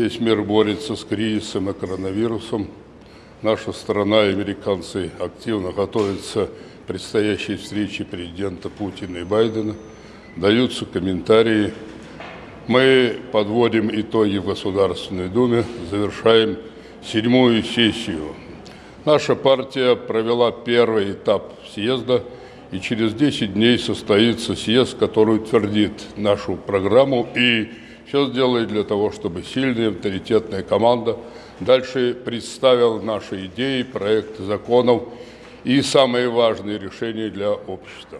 Весь мир борется с кризисом и коронавирусом. Наша страна и американцы активно готовятся к предстоящей встрече президента Путина и Байдена. Даются комментарии. Мы подводим итоги в Государственной Думе, завершаем седьмую сессию. Наша партия провела первый этап съезда, и через 10 дней состоится съезд, который утвердит нашу программу и все сделает для того, чтобы сильная, авторитетная команда дальше представила наши идеи, проекты законов и самые важные решения для общества.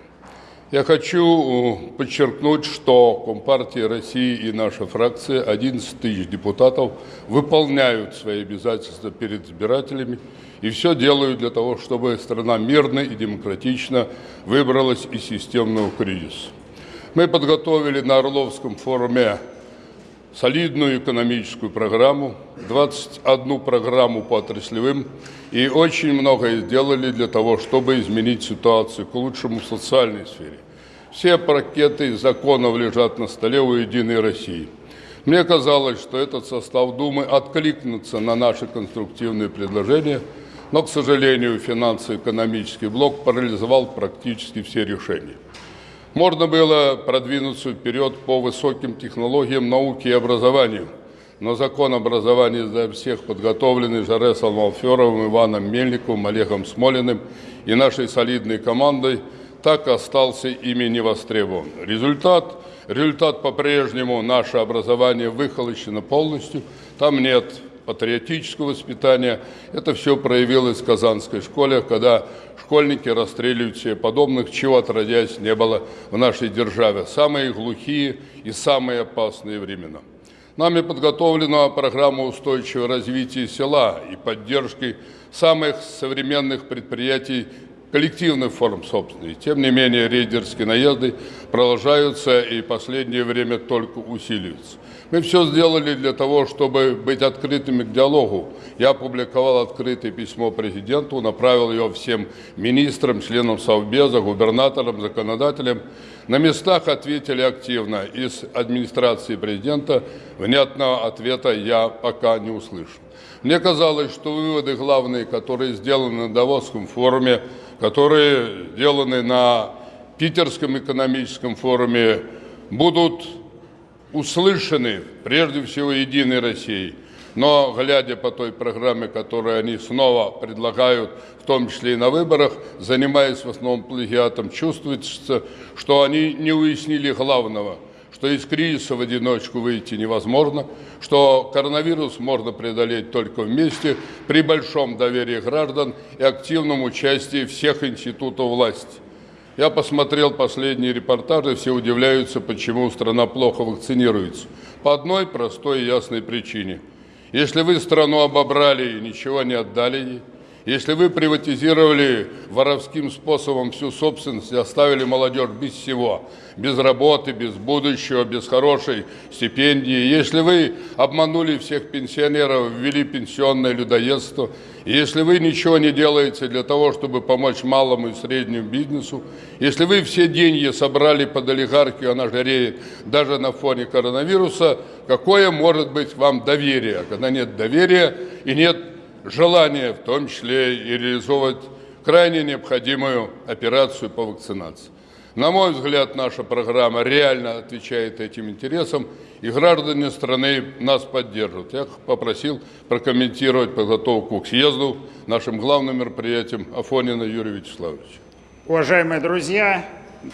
Я хочу э, подчеркнуть, что Компартия России и наша фракция, 11 тысяч депутатов, выполняют свои обязательства перед избирателями и все делают для того, чтобы страна мирно и демократично выбралась из системного кризиса. Мы подготовили на Орловском форуме солидную экономическую программу, 21 программу по отраслевым и очень многое сделали для того, чтобы изменить ситуацию к лучшему в социальной сфере. Все пакеты законов лежат на столе у «Единой России». Мне казалось, что этот состав Думы откликнется на наши конструктивные предложения, но, к сожалению, финансово-экономический блок парализовал практически все решения. Можно было продвинуться вперед по высоким технологиям науки и образования, но закон образования для всех подготовленный Жаресом Алферовым, Иваном Мельниковым, Олегом Смолиным и нашей солидной командой так остался ими не востребован. Результат, результат по-прежнему наше образование выхолощено полностью, там нет патриотического воспитания. Это все проявилось в Казанской школе, когда школьники расстреливают себе подобных, чего отродясь не было в нашей державе. Самые глухие и самые опасные времена. Нами подготовлена программа устойчивого развития села и поддержки самых современных предприятий коллективных форм собственности. Тем не менее, рейдерские наезды продолжаются и в последнее время только усиливаются. Мы все сделали для того, чтобы быть открытыми к диалогу. Я опубликовал открытое письмо президенту, направил его всем министрам, членам Совбеза, губернаторам, законодателям. На местах ответили активно. Из администрации президента внятного ответа я пока не услышал. Мне казалось, что выводы главные, которые сделаны на Давосском форуме, которые сделаны на Питерском экономическом форуме, будут услышаны прежде всего Единой Россией. Но, глядя по той программе, которую они снова предлагают, в том числе и на выборах, занимаясь в основном плагиатом, чувствуется, что они не уяснили главного – что из кризиса в одиночку выйти невозможно, что коронавирус можно преодолеть только вместе при большом доверии граждан и активном участии всех институтов власти. Я посмотрел последние репортажи, все удивляются, почему страна плохо вакцинируется. По одной простой и ясной причине. Если вы страну обобрали и ничего не отдали ей, если вы приватизировали воровским способом всю собственность и оставили молодежь без всего, без работы, без будущего, без хорошей стипендии, если вы обманули всех пенсионеров, ввели пенсионное людоедство, если вы ничего не делаете для того, чтобы помочь малому и среднему бизнесу, если вы все деньги собрали под олигархию, она жареет даже на фоне коронавируса, какое может быть вам доверие, когда нет доверия и нет желание в том числе и реализовать крайне необходимую операцию по вакцинации. На мой взгляд, наша программа реально отвечает этим интересам, и граждане страны нас поддержат. Я попросил прокомментировать подготовку к съезду нашим главным мероприятием Афонина Юрия Вячеславовича. Уважаемые друзья,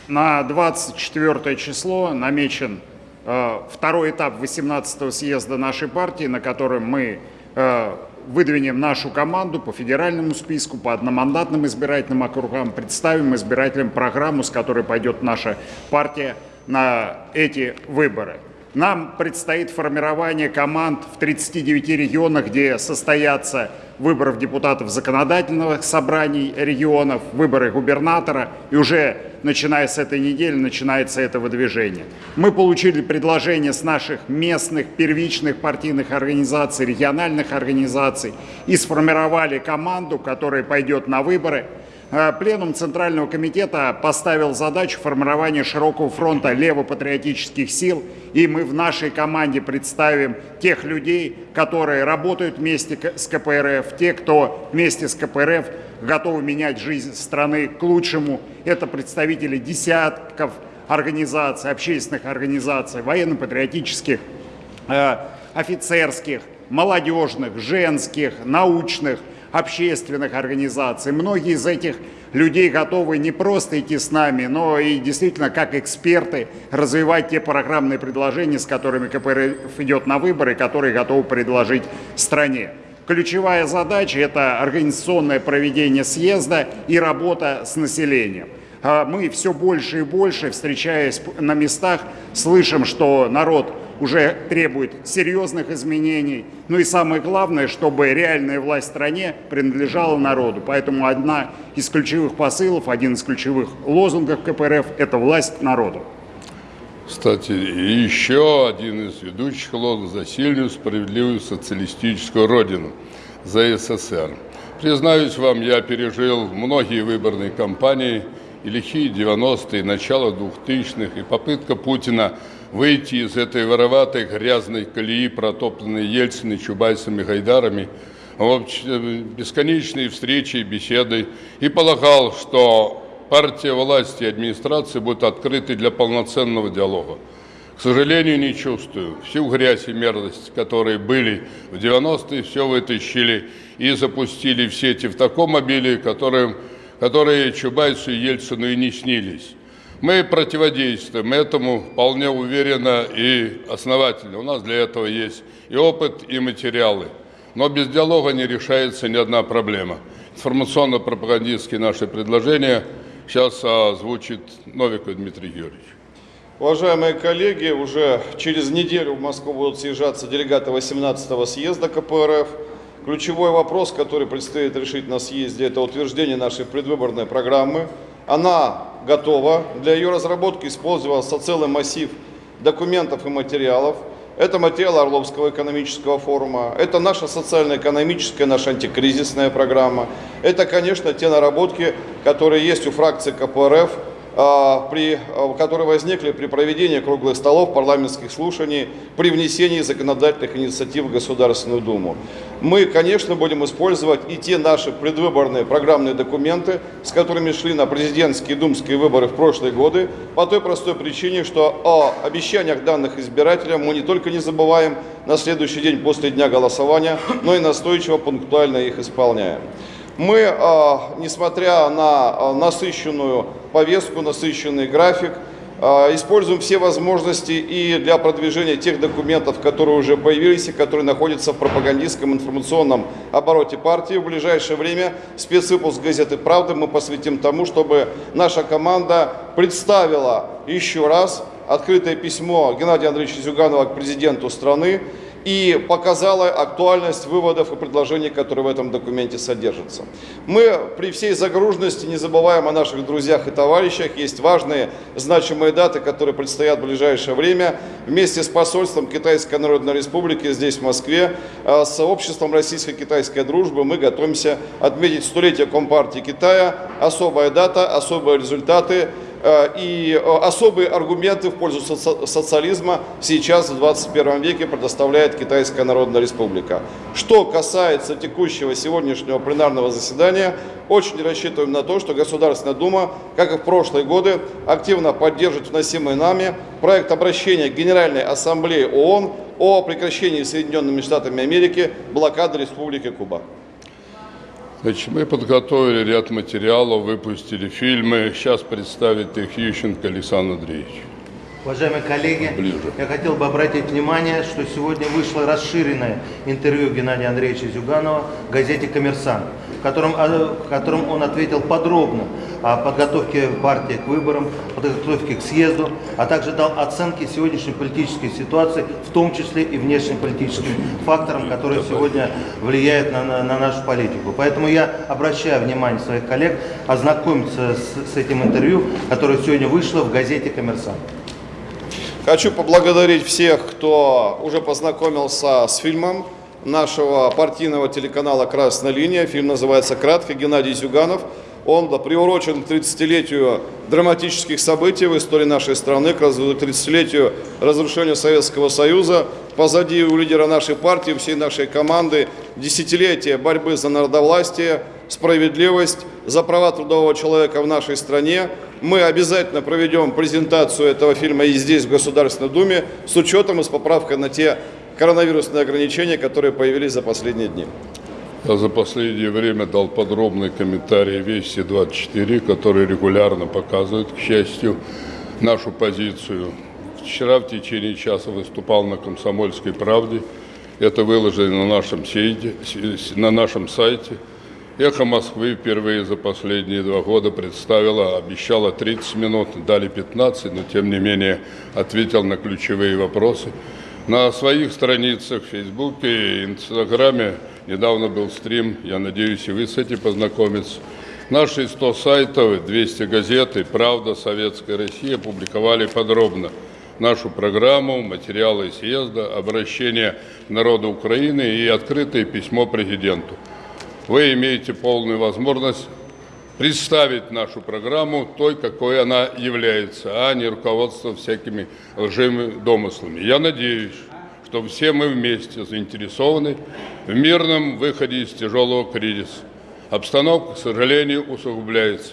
на 24 число намечен э, второй этап 18-го съезда нашей партии, на котором мы э, выдвинем нашу команду по федеральному списку, по одномандатным избирательным округам, представим избирателям программу, с которой пойдет наша партия на эти выборы. Нам предстоит формирование команд в 39 регионах, где состоятся выборов депутатов законодательных собраний регионов, выборы губернатора, и уже начиная с этой недели начинается это выдвижение. Мы получили предложения с наших местных первичных партийных организаций, региональных организаций и сформировали команду, которая пойдет на выборы. Э, Пленум Центрального комитета поставил задачу формирования широкого фронта левопатриотических сил, и мы в нашей команде представим тех людей, которые работают вместе с КПРФ, те, кто вместе с КПРФ готовы менять жизнь страны к лучшему. Это представители десятков организаций, общественных организаций, военно-патриотических, э, офицерских, молодежных, женских, научных, общественных организаций. Многие из этих людей готовы не просто идти с нами, но и действительно как эксперты развивать те программные предложения, с которыми КПРФ идет на выборы, которые готовы предложить стране. Ключевая задача – это организационное проведение съезда и работа с населением. А Мы все больше и больше, встречаясь на местах, слышим, что народ уже требует серьезных изменений. Ну и самое главное, чтобы реальная власть в стране принадлежала народу. Поэтому одна из ключевых посылов, один из ключевых лозунгов КПРФ – это власть народу. Кстати, еще один из ведущих лозунгов за сильную, справедливую социалистическую родину, за СССР. Признаюсь вам, я пережил многие выборные кампании и лихие 90-е, начало 2000-х, и попытка Путина выйти из этой вороватой грязной колеи, протоптанной Ельциной, Чубайсами, Гайдарами, в бесконечные встречи и беседы, и полагал, что партия власти и администрации будут открыты для полноценного диалога. К сожалению, не чувствую. Всю грязь и мерзость, которые были в 90-е, все вытащили и запустили в сети в таком обилии, которым, которые Чубайсу и Ельцину и не снились. Мы противодействуем этому вполне уверенно и основательно. У нас для этого есть и опыт, и материалы. Но без диалога не решается ни одна проблема. Информационно-пропагандистские наши предложения сейчас озвучит Новиков Дмитрий Юрьевич. Уважаемые коллеги, уже через неделю в Москву будут съезжаться делегаты 18-го съезда КПРФ. Ключевой вопрос, который предстоит решить на съезде, это утверждение нашей предвыборной программы. Она готова. Для ее разработки использовался целый массив документов и материалов. Это материал Орловского экономического форума, это наша социально-экономическая, наша антикризисная программа. Это, конечно, те наработки, которые есть у фракции КПРФ, при, а, которые возникли при проведении круглых столов, парламентских слушаний, при внесении законодательных инициатив в Государственную Думу. Мы, конечно, будем использовать и те наши предвыборные программные документы, с которыми шли на президентские и думские выборы в прошлые годы, по той простой причине, что о обещаниях данных избирателям мы не только не забываем на следующий день после дня голосования, но и настойчиво, пунктуально их исполняем. Мы, а, несмотря на а, насыщенную повестку, насыщенный график, а, используем все возможности и для продвижения тех документов, которые уже появились и которые находятся в пропагандистском информационном обороте партии. В ближайшее время спецвыпуск газеты «Правда» мы посвятим тому, чтобы наша команда представила еще раз открытое письмо Геннадия Андреевича Зюганова к президенту страны и показала актуальность выводов и предложений, которые в этом документе содержатся. Мы при всей загруженности не забываем о наших друзьях и товарищах. Есть важные, значимые даты, которые предстоят в ближайшее время. Вместе с посольством Китайской Народной Республики здесь, в Москве, а, с обществом российско-китайской дружбы мы готовимся отметить столетие Компартии Китая. Особая дата, особые результаты Э, и э, особые аргументы в пользу социализма сейчас в 21 веке предоставляет Китайская Народная Республика. Что касается текущего сегодняшнего пленарного заседания, очень рассчитываем на то, что Государственная Дума, как и в прошлые годы, активно поддержит вносимый нами проект обращения Генеральной Ассамблеи ООН о прекращении Соединенными Штатами Америки блокады Республики Куба. Значит, мы подготовили ряд материалов, выпустили фильмы. Сейчас представит их Ющенко Александр Андреевич. Уважаемые коллеги, Ближе. я хотел бы обратить внимание, что сегодня вышло расширенное интервью Геннадия Андреевича Зюганова в газете «Коммерсант», в котором, в котором он ответил подробно о подготовке партии к выборам, подготовке к съезду, а также дал оценки сегодняшней политической ситуации, в том числе и внешнеполитическим факторам, которые сегодня влияют на, на, на нашу политику. Поэтому я обращаю внимание своих коллег ознакомиться с, с этим интервью, которое сегодня вышло в газете «Коммерсант». Хочу поблагодарить всех, кто уже познакомился с фильмом нашего партийного телеканала «Красная линия». Фильм называется «Кратко». Геннадий Зюганов. Он приурочен к 30-летию драматических событий в истории нашей страны, к 30-летию разрушения Советского Союза. Позади у лидера нашей партии, всей нашей команды десятилетия борьбы за народовластие, справедливость, за права трудового человека в нашей стране. Мы обязательно проведем презентацию этого фильма и здесь, в Государственной Думе, с учетом и с поправкой на те коронавирусные ограничения, которые появились за последние дни. Я за последнее время дал подробный комментарий Вести-24, который регулярно показывает, к счастью, нашу позицию. Вчера в течение часа выступал на «Комсомольской правде». Это выложено на нашем, сайте, на нашем сайте. «Эхо Москвы» впервые за последние два года представила, обещала 30 минут, дали 15, но тем не менее ответил на ключевые вопросы. На своих страницах в Фейсбуке и Инстаграме недавно был стрим, я надеюсь, и вы с этим познакомитесь. Наши 100 сайтов, 200 газет и «Правда», «Советская Россия» опубликовали подробно нашу программу, материалы съезда, обращение к народу Украины и открытое письмо президенту. Вы имеете полную возможность представить нашу программу той, какой она является, а не руководство всякими лживыми домыслами. Я надеюсь, что все мы вместе заинтересованы в мирном выходе из тяжелого кризиса. Обстановка, к сожалению, усугубляется.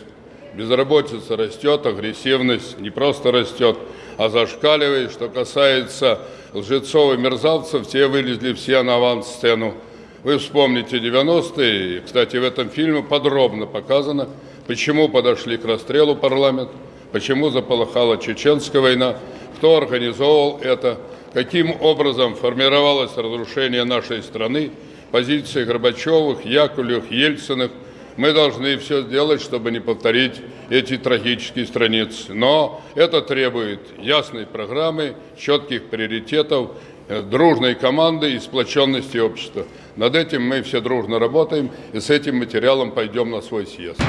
Безработица растет, агрессивность не просто растет, а зашкаливает. Что касается лжецов и мерзавцев, те вылезли все на авансцену. Вы вспомните 90-е, кстати, в этом фильме подробно показано, почему подошли к расстрелу парламент, почему заполыхала чеченская война, кто организовал это, каким образом формировалось разрушение нашей страны, позиции Горбачевых, Яковлевых, Ельциных. Мы должны все сделать, чтобы не повторить эти трагические страницы. Но это требует ясной программы, четких приоритетов, э, дружной команды и сплоченности общества. Над этим мы все дружно работаем и с этим материалом пойдем на свой съезд.